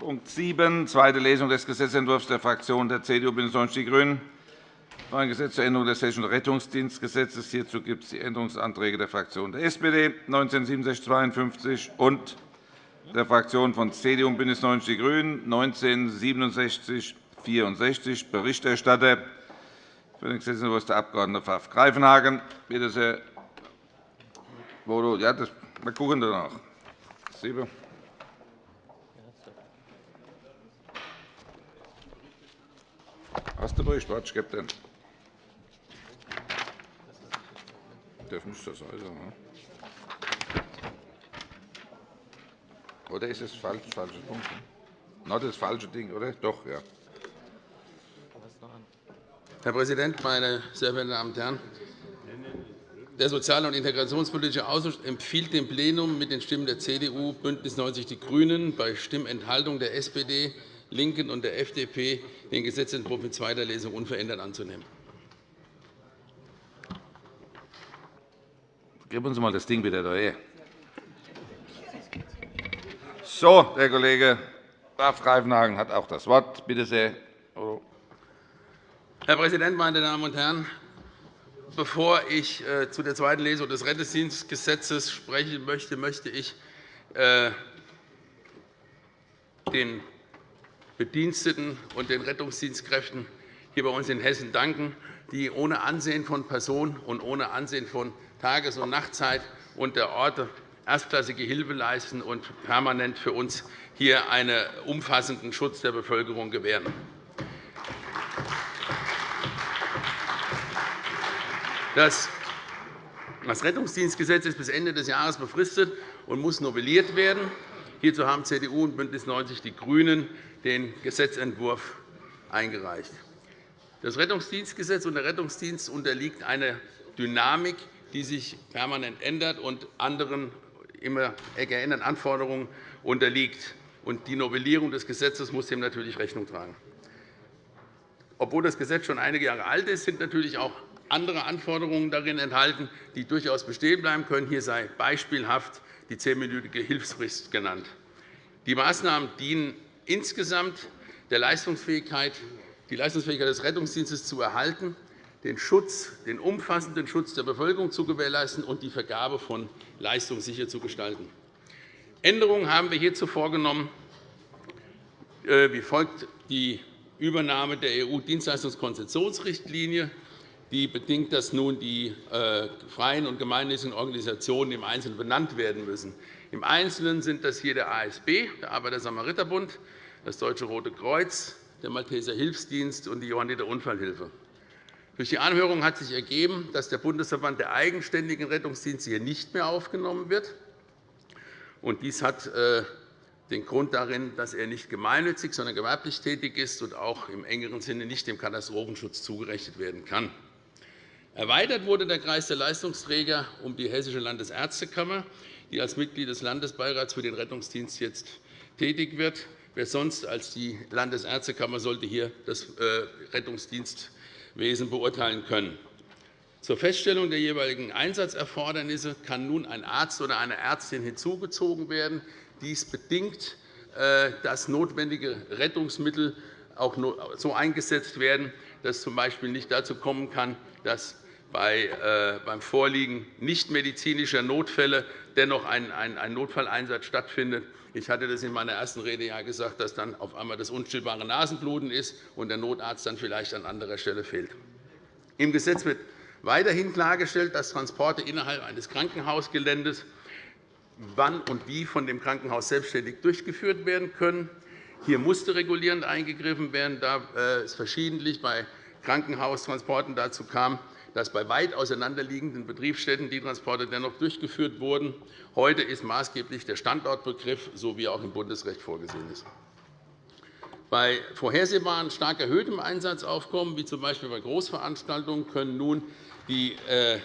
Punkt 7, zweite Lesung des Gesetzentwurfs der Fraktionen der CDU, BÜNDNIS 90 die GRÜNEN ein Gesetz zur Änderung des Hessischen Rettungsdienstgesetzes. Hierzu gibt es die Änderungsanträge der Fraktionen der SPD 196752 und der Fraktionen von CDU und BÜNDNIS 90 die GRÜNEN 196764. Berichterstatter für den Gesetzentwurf der Abg. Pfaff Greifenhagen. Bitte sehr. Ja, das, wir gucken danach. Siebe. Hast du Bericht? Warte, ich gebe den. Das müsste sein. Ne? Oder ist es falsch, falscher Punkt? No, das falsche Ding, oder? Doch, ja. Herr Präsident, meine sehr verehrten Damen und Herren! Der Sozial- und Integrationspolitische Ausschuss empfiehlt dem Plenum mit den Stimmen der CDU, BÜNDNIS 90 die GRÜNEN bei Stimmenthaltung der SPD, LINKEN und der FDP den Gesetzentwurf in zweiter Lesung unverändert anzunehmen. Gib uns mal das Ding wieder daher. So, Herr Kollege Graf Greifenhagen hat auch das Wort. Bitte sehr. Herr Präsident, meine Damen und Herren! Bevor ich äh, zu der zweiten Lesung des Rettungsdienstgesetzes sprechen möchte, möchte ich äh, den Bediensteten und den Rettungsdienstkräften hier bei uns in Hessen danken, die ohne Ansehen von Person und ohne Ansehen von Tages- und Nachtzeit und der Orte erstklassige Hilfe leisten und permanent für uns hier einen umfassenden Schutz der Bevölkerung gewähren. Das Rettungsdienstgesetz ist bis Ende des Jahres befristet und muss novelliert werden. Hierzu haben CDU und BÜNDNIS 90 die GRÜNEN den Gesetzentwurf eingereicht. Das Rettungsdienstgesetz und der Rettungsdienst unterliegt einer Dynamik, die sich permanent ändert und anderen immer geänderten Anforderungen unterliegt. Die Novellierung des Gesetzes muss dem natürlich Rechnung tragen. Obwohl das Gesetz schon einige Jahre alt ist, sind natürlich auch andere Anforderungen darin enthalten, die durchaus bestehen bleiben können. Hier sei beispielhaft die zehnminütige Hilfsfrist genannt. Die Maßnahmen dienen insgesamt der Leistungsfähigkeit, die Leistungsfähigkeit des Rettungsdienstes zu erhalten, den, Schutz, den umfassenden Schutz der Bevölkerung zu gewährleisten und die Vergabe von Leistungen sicher zu gestalten. Änderungen haben wir hierzu vorgenommen, äh, wie folgt die Übernahme der EU-Dienstleistungskonzessionsrichtlinie die bedingt, dass nun die äh, freien und gemeinnützigen Organisationen im Einzelnen benannt werden müssen. Im Einzelnen sind das hier der ASB, der Arbeiter-Samariter-Bund, das Deutsche Rote Kreuz, der Malteser Hilfsdienst und die Johanniter Unfallhilfe. Durch die Anhörung hat sich ergeben, dass der Bundesverband der eigenständigen Rettungsdienste hier nicht mehr aufgenommen wird. Dies hat äh, den Grund darin, dass er nicht gemeinnützig, sondern gewerblich tätig ist und auch im engeren Sinne nicht dem Katastrophenschutz zugerechnet werden kann. Erweitert wurde der Kreis der Leistungsträger um die Hessische Landesärztekammer, die als Mitglied des Landesbeirats für den Rettungsdienst jetzt tätig wird. Wer sonst als die Landesärztekammer sollte hier das äh, Rettungsdienstwesen beurteilen können. Zur Feststellung der jeweiligen Einsatzerfordernisse kann nun ein Arzt oder eine Ärztin hinzugezogen werden. Dies bedingt, äh, dass notwendige Rettungsmittel auch so eingesetzt werden, dass es z.B. nicht dazu kommen kann, dass beim Vorliegen nichtmedizinischer Notfälle dennoch ein Notfalleinsatz stattfindet. Ich hatte das in meiner ersten Rede ja gesagt, dass dann auf einmal das unstillbare Nasenbluten ist und der Notarzt dann vielleicht an anderer Stelle fehlt. Im Gesetz wird weiterhin klargestellt, dass Transporte innerhalb eines Krankenhausgeländes wann und wie von dem Krankenhaus selbstständig durchgeführt werden können. Hier musste regulierend eingegriffen werden, da äh, es verschiedentlich bei Krankenhaustransporten dazu kam, dass bei weit auseinanderliegenden Betriebsstätten die Transporte dennoch durchgeführt wurden. Heute ist maßgeblich der Standortbegriff, so wie er auch im Bundesrecht vorgesehen ist. Bei vorhersehbaren stark erhöhtem Einsatzaufkommen, wie z. B. bei Großveranstaltungen, können nun die äh,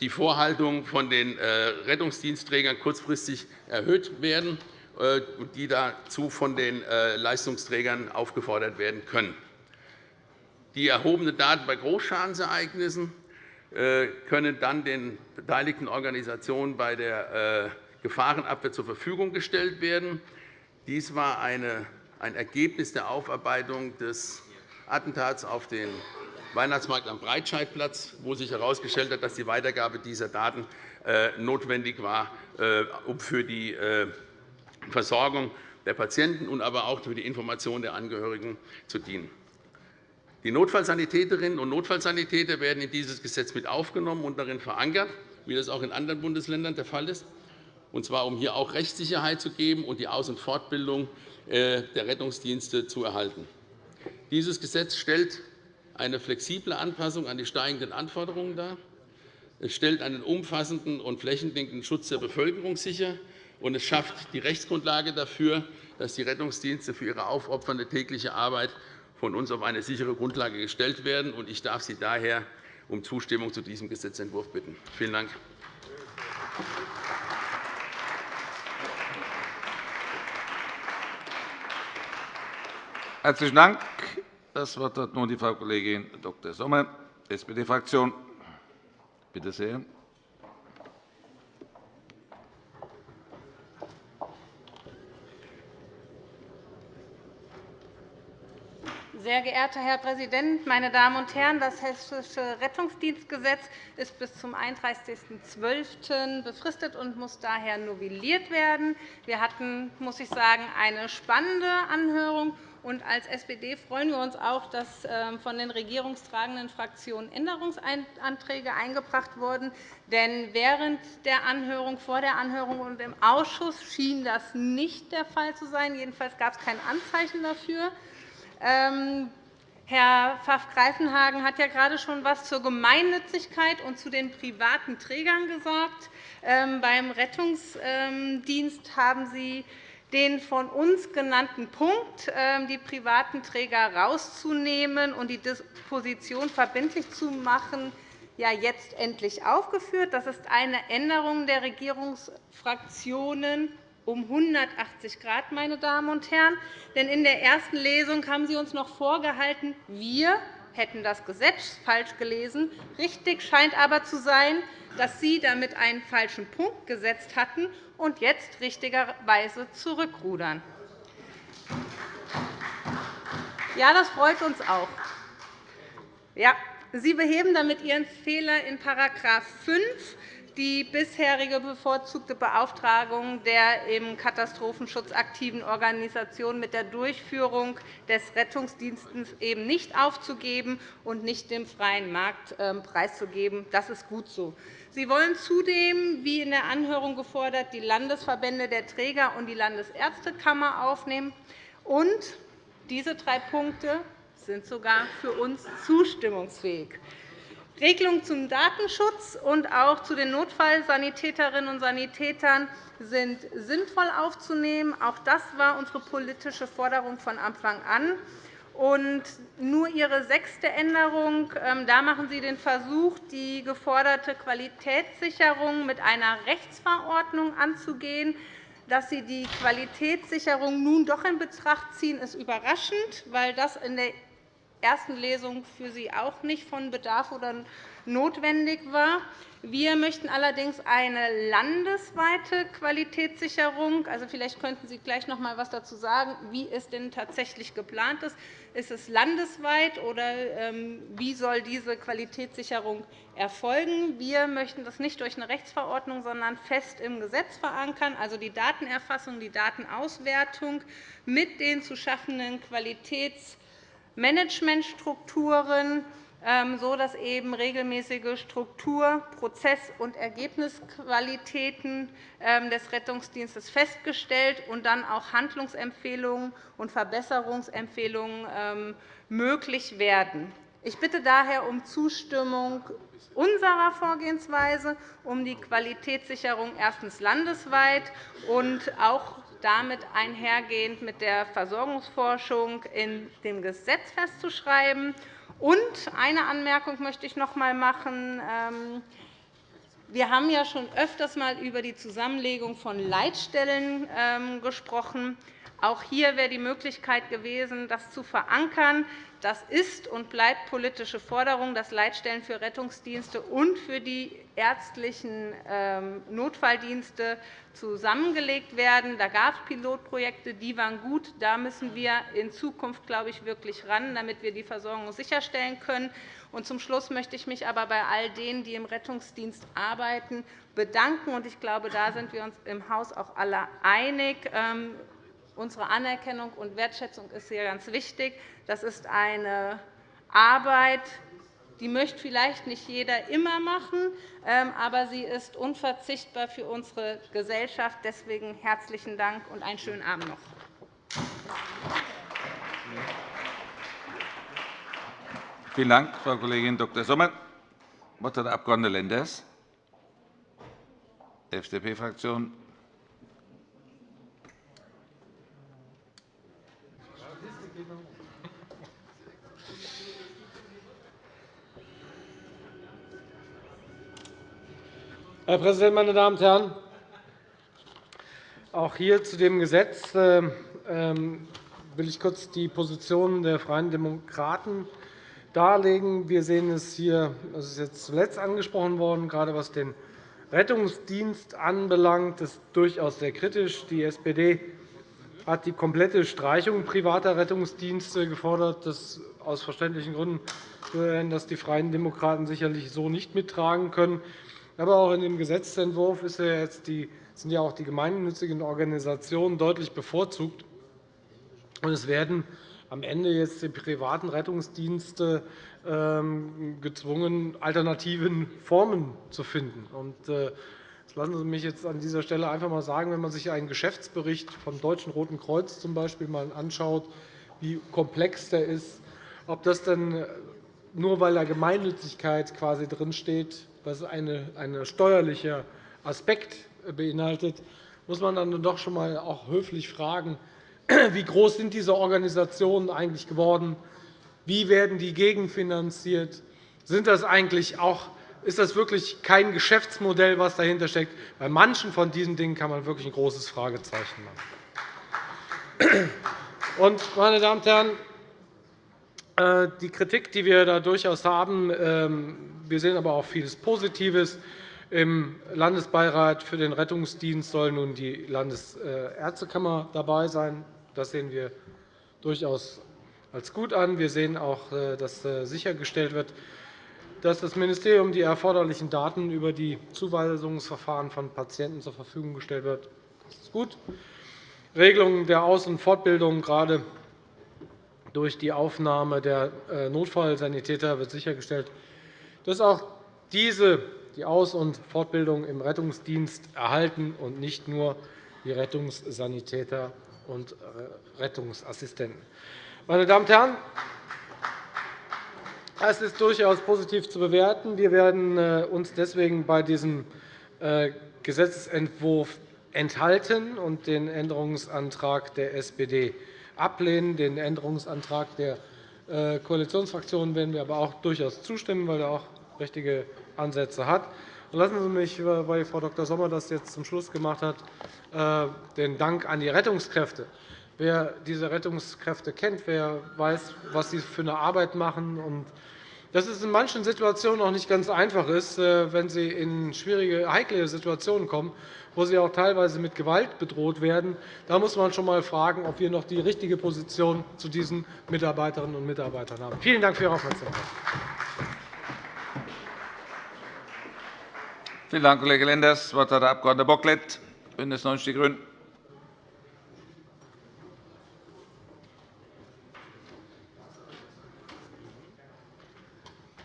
die Vorhaltung von den äh, Rettungsdienstträgern kurzfristig erhöht werden, die dazu von den Leistungsträgern aufgefordert werden können. Die erhobenen Daten bei Großschadensereignissen äh, können dann den beteiligten Organisationen bei der äh, Gefahrenabwehr zur Verfügung gestellt werden. Dies war ein Ergebnis der Aufarbeitung des Attentats auf den Weihnachtsmarkt am Breitscheidplatz, wo sich herausgestellt hat, dass die Weitergabe dieser Daten äh, notwendig war, um für die Versorgung der Patienten und aber auch für die Information der Angehörigen zu dienen. Die Notfallsanitäterinnen und Notfallsanitäter werden in dieses Gesetz mit aufgenommen und darin verankert, wie das auch in anderen Bundesländern der Fall ist, und zwar um hier auch Rechtssicherheit zu geben und die Aus- und Fortbildung der Rettungsdienste zu erhalten. Dieses Gesetz stellt eine flexible Anpassung an die steigenden Anforderungen dar. Es stellt einen umfassenden und flächendeckenden Schutz der Bevölkerung sicher, und es schafft die Rechtsgrundlage dafür, dass die Rettungsdienste für ihre aufopfernde tägliche Arbeit von uns auf eine sichere Grundlage gestellt werden. Ich darf Sie daher um Zustimmung zu diesem Gesetzentwurf bitten. Vielen Dank. Herzlichen Dank. Das Wort hat nun die Frau Kollegin Dr. Sommer, SPD-Fraktion. Bitte sehr. Sehr geehrter Herr Präsident, meine Damen und Herren! Das Hessische Rettungsdienstgesetz ist bis zum 31.12. befristet und muss daher novelliert werden. Wir hatten, muss ich sagen, eine spannende Anhörung und als SPD freuen wir uns auch, dass ähm, von den regierungstragenden Fraktionen Änderungsanträge eingebracht wurden. Denn während der Anhörung, vor der Anhörung und im Ausschuss schien das nicht der Fall zu sein. Jedenfalls gab es kein Anzeichen dafür. Ähm, Herr Pfaff-Greifenhagen hat ja gerade schon etwas zur Gemeinnützigkeit und zu den privaten Trägern gesagt. Ähm, beim Rettungsdienst haben Sie den von uns genannten Punkt, ähm, die privaten Träger herauszunehmen und die Disposition verbindlich zu machen, ja jetzt endlich aufgeführt. Das ist eine Änderung der Regierungsfraktionen um 180 Grad, meine Damen und Herren. Denn in der ersten Lesung haben Sie uns noch vorgehalten, wir hätten das Gesetz falsch gelesen. Richtig scheint aber zu sein, dass Sie damit einen falschen Punkt gesetzt hatten und jetzt richtigerweise zurückrudern. Ja, das freut uns auch. Ja, Sie beheben damit Ihren Fehler in § 5 die bisherige bevorzugte Beauftragung der im Katastrophenschutz aktiven Organisationen mit der Durchführung des Rettungsdienstes eben nicht aufzugeben und nicht dem freien Markt ähm, preiszugeben. Das ist gut so. Sie wollen zudem, wie in der Anhörung gefordert, die Landesverbände der Träger und die Landesärztekammer aufnehmen. Und diese drei Punkte sind sogar für uns zustimmungsfähig. Regelungen zum Datenschutz und auch zu den Notfallsanitäterinnen und Sanitätern sind sinnvoll aufzunehmen. Auch das war unsere politische Forderung von Anfang an. Und nur Ihre sechste Änderung. Ähm, da machen Sie den Versuch, die geforderte Qualitätssicherung mit einer Rechtsverordnung anzugehen. Dass Sie die Qualitätssicherung nun doch in Betracht ziehen, ist überraschend, weil das in der ersten Lesung für Sie auch nicht von Bedarf oder notwendig war. Wir möchten allerdings eine landesweite Qualitätssicherung. Also, vielleicht könnten Sie gleich noch einmal etwas dazu sagen, wie es denn tatsächlich geplant ist. Ist es landesweit, oder ähm, wie soll diese Qualitätssicherung erfolgen? Wir möchten das nicht durch eine Rechtsverordnung, sondern fest im Gesetz verankern, also die Datenerfassung, die Datenauswertung mit den zu schaffenden Qualitäts Managementstrukturen, ähm, sodass eben regelmäßige Struktur-, Prozess- und Ergebnisqualitäten ähm, des Rettungsdienstes festgestellt und dann auch Handlungsempfehlungen und Verbesserungsempfehlungen ähm, möglich werden. Ich bitte daher um Zustimmung unserer Vorgehensweise, um die Qualitätssicherung erstens landesweit und auch damit einhergehend mit der Versorgungsforschung in dem Gesetz festzuschreiben. Und eine Anmerkung möchte ich noch einmal machen. Ähm, wir haben ja schon öfters einmal über die Zusammenlegung von Leitstellen ähm, gesprochen. Auch hier wäre die Möglichkeit gewesen, das zu verankern. Das ist und bleibt politische Forderung, dass Leitstellen für Rettungsdienste und für die ärztlichen ähm, Notfalldienste zusammengelegt werden. Da gab es Pilotprojekte, die waren gut. Da müssen wir in Zukunft, glaube ich, wirklich ran, damit wir die Versorgung sicherstellen können. Und zum Schluss möchte ich mich aber bei all denen, die im Rettungsdienst arbeiten, bedanken. Ich glaube, da sind wir uns im Haus auch alle einig. Unsere Anerkennung und Wertschätzung ist hier ganz wichtig. Das ist eine Arbeit, die möchte vielleicht nicht jeder immer machen, ähm, aber sie ist unverzichtbar für unsere Gesellschaft. Deswegen herzlichen Dank und einen schönen Abend noch. Vielen Dank, Frau Kollegin Dr. Sommer. Das Wort hat der Abg. Lenders, FDP-Fraktion. Herr Präsident, meine Damen und Herren! Auch hier zu dem Gesetz äh, ähm, will ich kurz die Position der Freien Demokraten darlegen. Wir sehen es hier, das ist jetzt zuletzt angesprochen worden, gerade was den Rettungsdienst anbelangt, ist durchaus sehr kritisch. Die SPD hat die komplette Streichung privater Rettungsdienste gefordert. Das aus verständlichen Gründen dass die Freien Demokraten sicherlich so nicht mittragen können. Aber auch in dem Gesetzentwurf sind ja auch die gemeinnützigen Organisationen deutlich bevorzugt. Es werden am Ende jetzt die privaten Rettungsdienste ähm, gezwungen, alternativen Formen zu finden. Äh, lassen Sie mich jetzt an dieser Stelle einfach einmal sagen, wenn man sich einen Geschäftsbericht vom Deutschen Roten Kreuz zum Beispiel mal anschaut, wie komplex der ist, ob das denn nur weil da Gemeinnützigkeit quasi drinsteht, was ein steuerlicher Aspekt beinhaltet, muss man dann doch schon einmal auch höflich fragen, wie groß sind diese Organisationen eigentlich geworden? Wie werden die gegenfinanziert? Sind das eigentlich auch, ist das wirklich kein Geschäftsmodell, was dahinter steckt? Bei manchen von diesen Dingen kann man wirklich ein großes Fragezeichen machen. Und, meine Damen und Herren, äh, die Kritik, die wir da durchaus haben, ähm, wir sehen aber auch vieles Positives. Im Landesbeirat für den Rettungsdienst soll nun die Landesärztekammer dabei sein. Das sehen wir durchaus als gut an. Wir sehen auch, äh, dass äh, sichergestellt wird, dass das Ministerium die erforderlichen Daten über die Zuweisungsverfahren von Patienten zur Verfügung gestellt wird. Das ist gut. Regelungen der Aus- und Fortbildung, gerade durch die Aufnahme der äh, Notfallsanitäter, wird sichergestellt, dass auch diese die Aus- und Fortbildung im Rettungsdienst erhalten und nicht nur die Rettungssanitäter und Rettungsassistenten. Meine Damen und Herren, es ist durchaus positiv zu bewerten. Wir werden äh, uns deswegen bei diesem äh, Gesetzentwurf enthalten und den Änderungsantrag der SPD ablehnen. Den Änderungsantrag der äh, Koalitionsfraktionen werden wir aber auch durchaus zustimmen, weil er auch richtige Ansätze hat. Lassen Sie mich, weil Frau Dr. Sommer das jetzt zum Schluss gemacht hat, äh, den Dank an die Rettungskräfte. Wer diese Rettungskräfte kennt, wer weiß, was sie für eine Arbeit machen, und dass es in manchen Situationen auch nicht ganz einfach ist, äh, wenn sie in schwierige, heikle Situationen kommen, wo sie auch teilweise mit Gewalt bedroht werden. Da muss man schon einmal fragen, ob wir noch die richtige Position zu diesen Mitarbeiterinnen und Mitarbeitern haben. Vielen Dank für Ihre Aufmerksamkeit. Vielen Dank, Kollege Lenders. Das Wort hat der Abg. Bocklet, BÜNDNIS 90 die GRÜNEN.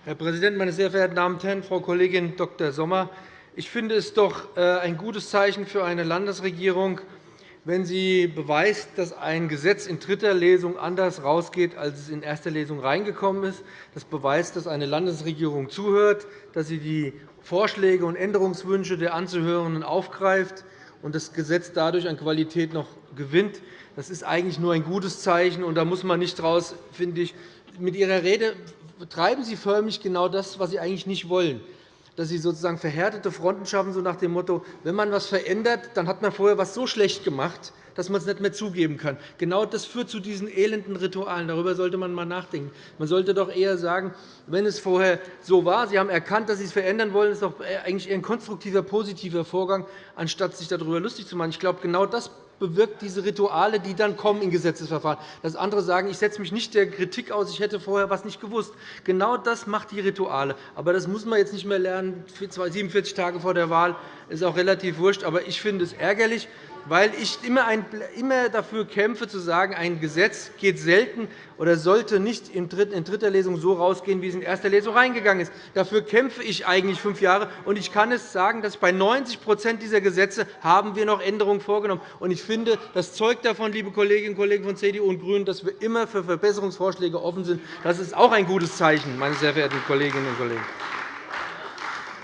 Herr Präsident, meine sehr verehrten Damen und Herren! Frau Kollegin Dr. Sommer, ich finde es doch äh, ein gutes Zeichen für eine Landesregierung, wenn sie beweist, dass ein Gesetz in dritter Lesung anders herausgeht, als es in erster Lesung reingekommen ist. Das beweist, dass eine Landesregierung zuhört, dass sie die Vorschläge und Änderungswünsche der Anzuhörenden aufgreift und das Gesetz dadurch an Qualität noch gewinnt. Das ist eigentlich nur ein gutes Zeichen, und da muss man nicht daraus, finde ich, mit Ihrer Rede betreiben Sie förmlich genau das, was Sie eigentlich nicht wollen dass Sie sozusagen verhärtete Fronten schaffen, so nach dem Motto, wenn man etwas verändert, dann hat man vorher etwas so schlecht gemacht, dass man es nicht mehr zugeben kann. Genau das führt zu diesen elenden Ritualen. Darüber sollte man einmal nachdenken. Man sollte doch eher sagen, wenn es vorher so war, Sie haben erkannt, dass Sie es verändern wollen, ist doch eigentlich eher ein konstruktiver, positiver Vorgang, anstatt sich darüber lustig zu machen. Ich glaube, genau das bewirkt diese Rituale, die dann kommen in Gesetzesverfahren. Dass andere sagen, ich setze mich nicht der Kritik aus, ich hätte vorher etwas nicht gewusst. Genau das macht die Rituale. Aber das muss man jetzt nicht mehr lernen, 47 Tage vor der Wahl. Ist auch relativ wurscht. Aber ich finde es ärgerlich, weil ich immer dafür kämpfe, zu sagen, ein Gesetz geht selten oder sollte nicht in dritter Lesung so herausgehen, wie es in erster Lesung reingegangen ist. Dafür kämpfe ich eigentlich fünf Jahre. Und ich kann es sagen, dass bei 90% dieser Gesetze haben wir noch Änderungen vorgenommen. Und ich finde, das zeugt davon, liebe Kolleginnen und Kollegen von CDU und GRÜNEN, dass wir immer für Verbesserungsvorschläge offen sind. Das ist auch ein gutes Zeichen, meine sehr verehrten Kolleginnen und Kollegen.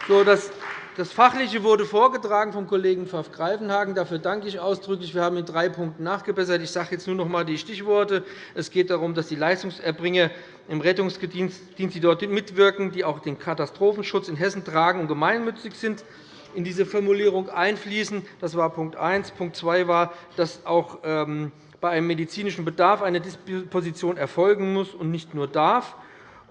So, das das Fachliche wurde vorgetragen vom Kollegen Pfaff Greifenhagen. Dafür danke ich ausdrücklich. Wir haben in drei Punkten nachgebessert. Ich sage jetzt nur noch einmal die Stichworte. Es geht darum, dass die Leistungserbringer im Rettungsdienst, die dort mitwirken, die auch den Katastrophenschutz in Hessen tragen und gemeinnützig sind, in diese Formulierung einfließen. Das war Punkt 1. Punkt 2 war, dass auch ähm, bei einem medizinischen Bedarf eine Disposition erfolgen muss und nicht nur darf.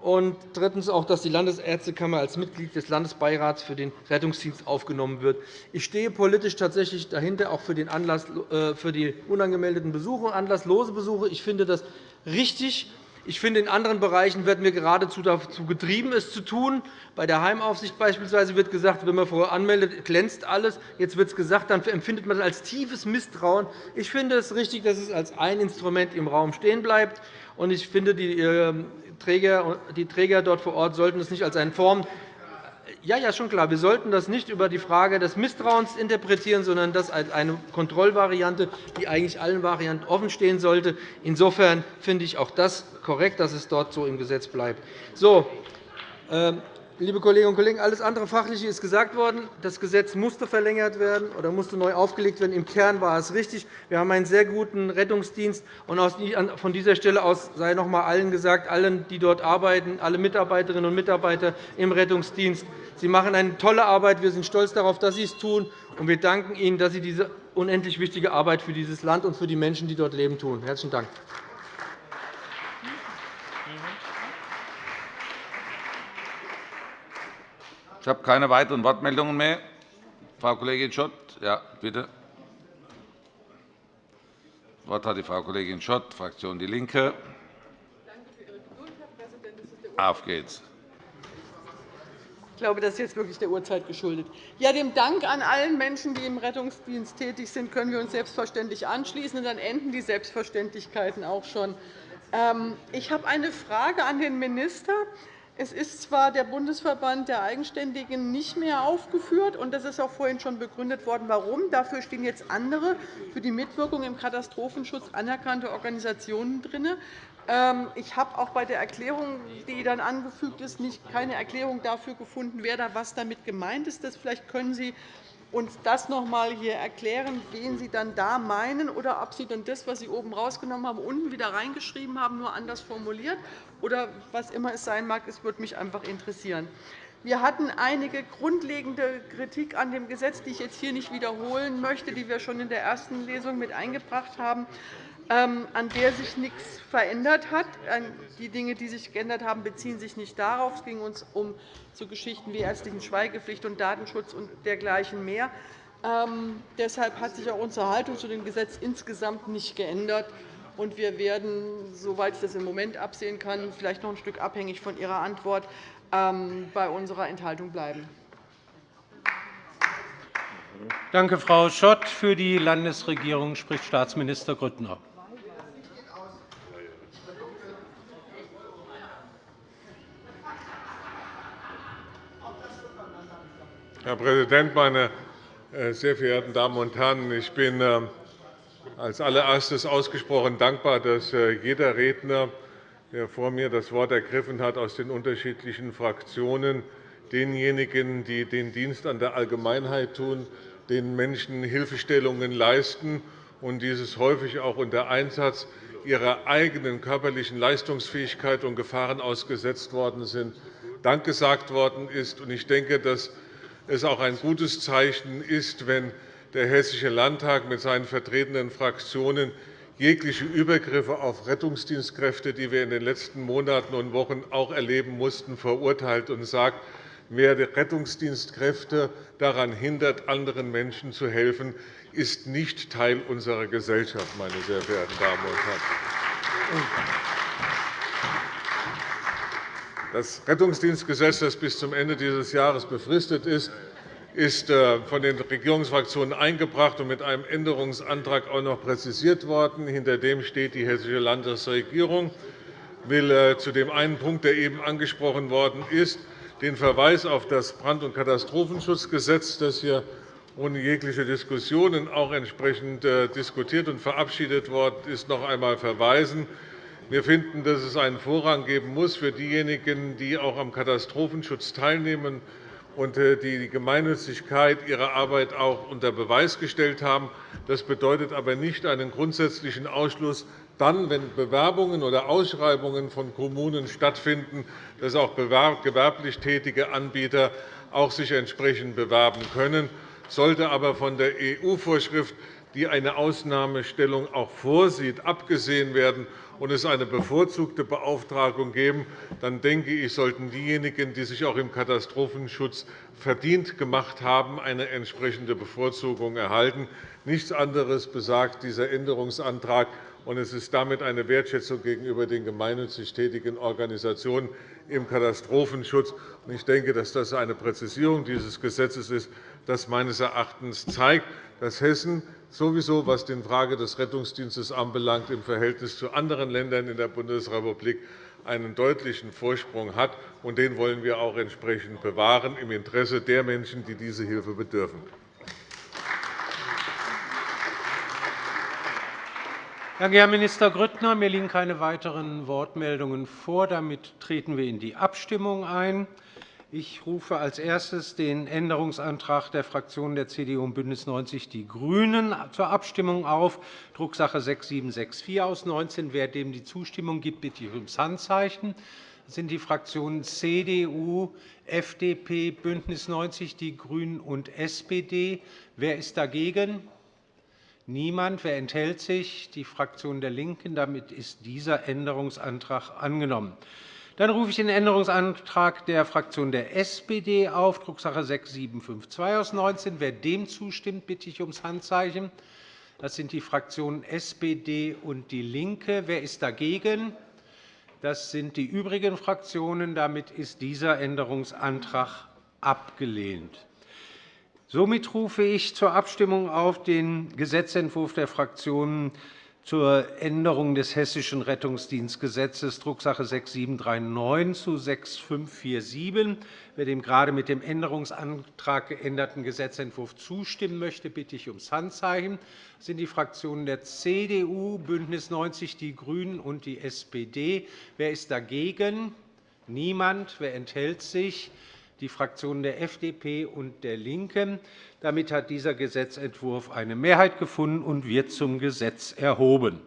Und drittens auch, dass die Landesärztekammer als Mitglied des Landesbeirats für den Rettungsdienst aufgenommen wird. Ich stehe politisch tatsächlich dahinter, auch für, den Anlass, äh, für die unangemeldeten Besuche und anlasslose Besuche. Ich finde das richtig. Ich finde, in anderen Bereichen werden wir geradezu dazu getrieben, es zu tun. Bei der Heimaufsicht beispielsweise wird gesagt, wenn man vorher anmeldet, glänzt alles. Jetzt wird es gesagt, dann empfindet man das als tiefes Misstrauen. Ich finde es richtig, dass es als ein Instrument im Raum stehen bleibt. Ich finde, die ähm, Träger, die Träger dort vor Ort sollten es nicht als eine Form ja, ja, schon klar. Wir sollten das nicht über die Frage des Misstrauens interpretieren, sondern das als eine Kontrollvariante, die eigentlich allen Varianten offenstehen sollte. Insofern finde ich auch das korrekt, dass es dort so im Gesetz bleibt. So, ähm, Liebe Kolleginnen und Kollegen, alles andere Fachliche ist gesagt worden. Das Gesetz musste verlängert werden oder musste neu aufgelegt werden. Im Kern war es richtig. Wir haben einen sehr guten Rettungsdienst. Von dieser Stelle aus sei noch einmal allen gesagt, allen, die dort arbeiten, alle Mitarbeiterinnen und Mitarbeiter im Rettungsdienst, Sie machen eine tolle Arbeit. Wir sind stolz darauf, dass Sie es tun. Und wir danken Ihnen, dass Sie diese unendlich wichtige Arbeit für dieses Land und für die Menschen, die dort leben, tun. Herzlichen Dank. Ich habe keine weiteren Wortmeldungen mehr. Frau Kollegin Schott, ja, bitte. Das Wort hat die Frau Kollegin Schott, Fraktion DIE LINKE. Auf geht's. Ich glaube, das ist jetzt wirklich der Uhrzeit geschuldet. Ja, dem Dank an allen Menschen, die im Rettungsdienst tätig sind, können wir uns selbstverständlich anschließen. Und dann enden die Selbstverständlichkeiten auch schon. Ähm, ich habe eine Frage an den Minister. Es ist zwar der Bundesverband der Eigenständigen nicht mehr aufgeführt, und das ist auch vorhin schon begründet worden, warum. Dafür stehen jetzt andere für die Mitwirkung im Katastrophenschutz anerkannte Organisationen drin. Ähm, ich habe auch bei der Erklärung, die dann angefügt ist, keine Erklärung dafür gefunden, wer da was damit gemeint ist. Vielleicht können Sie uns das noch einmal hier erklären, wen Sie dann da meinen, oder ob Sie dann das, was Sie oben rausgenommen haben, unten wieder reingeschrieben haben, nur anders formuliert, oder was immer es sein mag. Es würde mich einfach interessieren. Wir hatten einige grundlegende Kritik an dem Gesetz, die ich jetzt hier nicht wiederholen möchte, die wir schon in der ersten Lesung mit eingebracht haben. Ähm, an der sich nichts verändert hat. Die Dinge, die sich geändert haben, beziehen sich nicht darauf. Es ging uns um so Geschichten wie ärztlichen Schweigepflicht und Datenschutz und dergleichen mehr. Ähm, deshalb hat sich auch unsere Haltung zu dem Gesetz insgesamt nicht geändert. Und wir werden, soweit ich das im Moment absehen kann, vielleicht noch ein Stück abhängig von Ihrer Antwort, ähm, bei unserer Enthaltung bleiben. Danke, Frau Schott. Für die Landesregierung spricht Staatsminister Grüttner. Herr Präsident, meine äh, sehr verehrten Damen und Herren! Ich bin äh, als allererstes ausgesprochen dankbar, dass äh, jeder Redner, der vor mir das Wort ergriffen hat, aus den unterschiedlichen Fraktionen denjenigen, die den Dienst an der Allgemeinheit tun, den Menschen Hilfestellungen leisten und dieses häufig auch unter Einsatz ihrer eigenen körperlichen Leistungsfähigkeit und Gefahren ausgesetzt worden sind, Dank gesagt worden ist. Ich denke, dass es auch ein gutes Zeichen ist, wenn der Hessische Landtag mit seinen vertretenen Fraktionen jegliche Übergriffe auf Rettungsdienstkräfte, die wir in den letzten Monaten und Wochen auch erleben mussten, verurteilt und sagt, wer Rettungsdienstkräfte daran hindert, anderen Menschen zu helfen, ist nicht Teil unserer Gesellschaft, meine sehr verehrten Damen und Herren. Das Rettungsdienstgesetz, das bis zum Ende dieses Jahres befristet ist, ist äh, von den Regierungsfraktionen eingebracht und mit einem Änderungsantrag auch noch präzisiert worden. Hinter dem steht die Hessische Landesregierung. Ich will äh, zu dem einen Punkt, der eben angesprochen worden ist, den Verweis auf das Brand- und Katastrophenschutzgesetz, das hier ohne jegliche Diskussionen auch entsprechend äh, diskutiert und verabschiedet worden ist, noch einmal verweisen. Wir finden, dass es einen Vorrang geben muss für diejenigen, die auch am Katastrophenschutz teilnehmen und äh, die Gemeinnützigkeit ihrer Arbeit auch unter Beweis gestellt haben. Das bedeutet aber nicht einen grundsätzlichen Ausschluss dann, wenn Bewerbungen oder Ausschreibungen von Kommunen stattfinden, dass auch gewerblich tätige Anbieter auch sich entsprechend bewerben können. Sollte aber von der EU-Vorschrift, die eine Ausnahmestellung auch vorsieht, abgesehen werden und es eine bevorzugte Beauftragung geben, dann denke ich, sollten diejenigen, die sich auch im Katastrophenschutz verdient gemacht haben, eine entsprechende Bevorzugung erhalten. Nichts anderes besagt dieser Änderungsantrag. Und es ist damit eine Wertschätzung gegenüber den gemeinnützig tätigen Organisationen im Katastrophenschutz. Ich denke, dass das eine Präzisierung dieses Gesetzes ist, das meines Erachtens zeigt, dass Hessen sowieso, was die Frage des Rettungsdienstes anbelangt, im Verhältnis zu anderen Ländern in der Bundesrepublik einen deutlichen Vorsprung hat. und Den wollen wir auch entsprechend bewahren, im Interesse der Menschen, die diese Hilfe bedürfen. Danke, Herr Minister Grüttner. Mir liegen keine weiteren Wortmeldungen vor. Damit treten wir in die Abstimmung ein. Ich rufe als erstes den Änderungsantrag der Fraktionen der CDU und BÜNDNIS 90 die GRÜNEN zur Abstimmung auf, Drucksache 6764 aus 19. Wer dem die Zustimmung gibt, bitte ich ums Handzeichen. Das sind die Fraktionen CDU, FDP, BÜNDNIS 90 die GRÜNEN und SPD. Wer ist dagegen? Niemand. Wer enthält sich? Die Fraktion der LINKEN. Damit ist dieser Änderungsantrag angenommen. Dann rufe ich den Änderungsantrag der Fraktion der SPD auf, Drucksache 6752 aus 19. Wer dem zustimmt, bitte ich ums Handzeichen. Das sind die Fraktionen SPD und DIE LINKE. Wer ist dagegen? Das sind die übrigen Fraktionen. Damit ist dieser Änderungsantrag abgelehnt. Somit rufe ich zur Abstimmung auf den Gesetzentwurf der Fraktionen zur Änderung des Hessischen Rettungsdienstgesetzes, Drucksache 6739 zu 6547. Wer dem gerade mit dem Änderungsantrag geänderten Gesetzentwurf zustimmen möchte, bitte ich ums Handzeichen. Das sind die Fraktionen der CDU, BÜNDNIS 90 die GRÜNEN und die SPD. Wer ist dagegen? Niemand. Wer enthält sich? Die Fraktionen der FDP und der LINKEN. Damit hat dieser Gesetzentwurf eine Mehrheit gefunden und wird zum Gesetz erhoben.